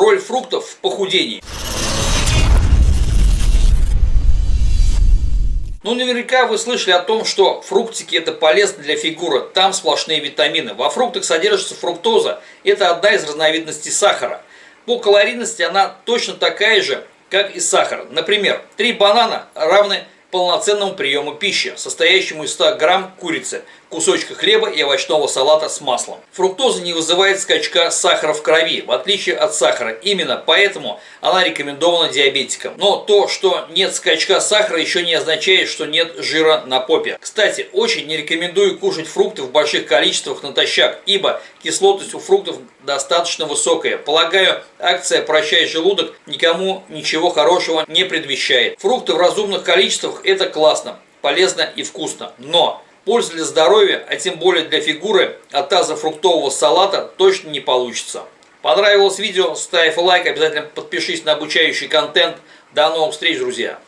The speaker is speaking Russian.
Роль фруктов в похудении. Ну, наверняка вы слышали о том, что фруктики это полезно для фигуры, там сплошные витамины. Во фруктах содержится фруктоза, это одна из разновидностей сахара. По калорийности она точно такая же, как и сахар. Например, 3 банана равны полноценному приему пищи, состоящему из 100 грамм курицы, кусочка хлеба и овощного салата с маслом. Фруктоза не вызывает скачка сахара в крови, в отличие от сахара. Именно поэтому она рекомендована диабетикам. Но то, что нет скачка сахара, еще не означает, что нет жира на попе. Кстати, очень не рекомендую кушать фрукты в больших количествах натощак, ибо кислотность у фруктов достаточно высокая. Полагаю, акция «Прощай желудок» никому ничего хорошего не предвещает. Фрукты в разумных количествах – это классно, полезно и вкусно. Но Пользы для здоровья, а тем более для фигуры от таза фруктового салата точно не получится. Понравилось видео? Ставь лайк, обязательно подпишись на обучающий контент. До новых встреч, друзья!